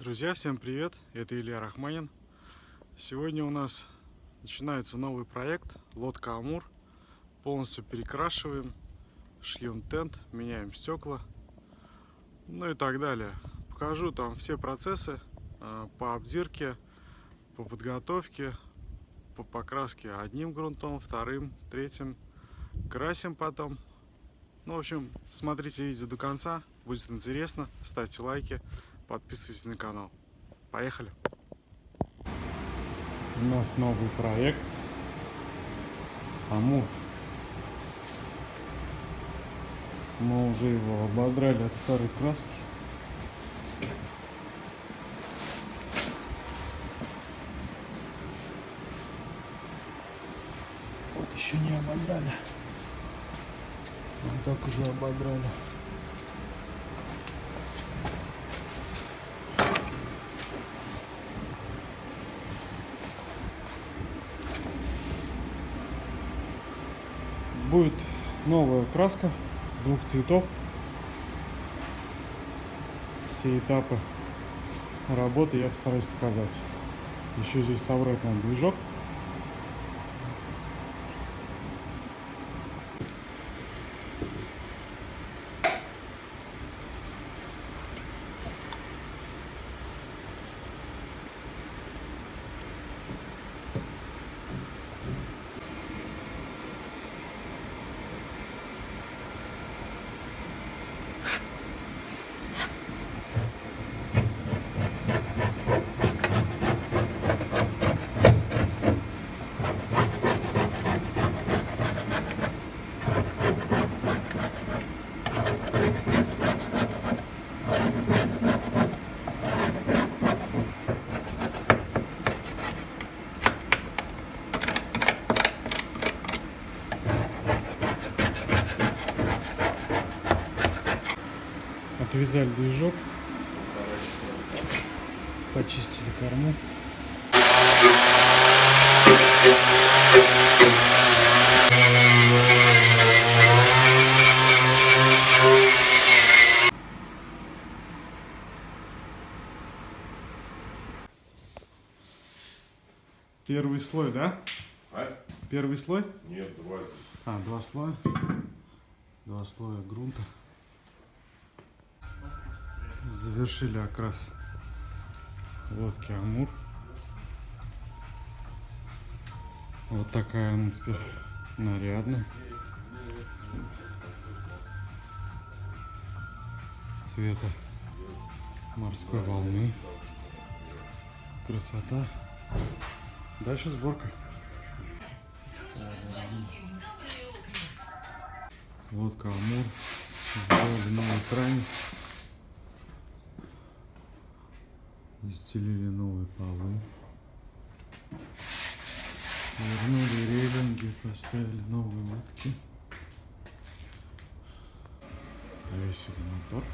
Друзья, всем привет! Это Илья Рахманин. Сегодня у нас начинается новый проект Лодка Амур. Полностью перекрашиваем, шьем тент, меняем стекла, ну и так далее. Покажу там все процессы а, по обдирке, по подготовке, по покраске одним грунтом, вторым, третьим. Красим потом. Ну, в общем, смотрите видео до конца, будет интересно. Ставьте лайки подписывайтесь на канал. Поехали! У нас новый проект Амур. Мы уже его ободрали от старой краски. Вот еще не ободрали. Вот так уже ободрали. Будет новая краска двух цветов. Все этапы работы я постараюсь показать. Еще здесь собрать надо движок. Отвязали движок. Почистили корму. Первый слой, да? А? Первый слой? Нет, два здесь. А, два слоя. Два слоя грунта завершили окрас лодки Амур. Вот такая она теперь нарядная. Цвета морской волны. Красота. Дальше сборка. Лодка Амур. Сделали новый кранец. Застелили новые полы. Вернули релинги, поставили новые матки. Повесили мотор.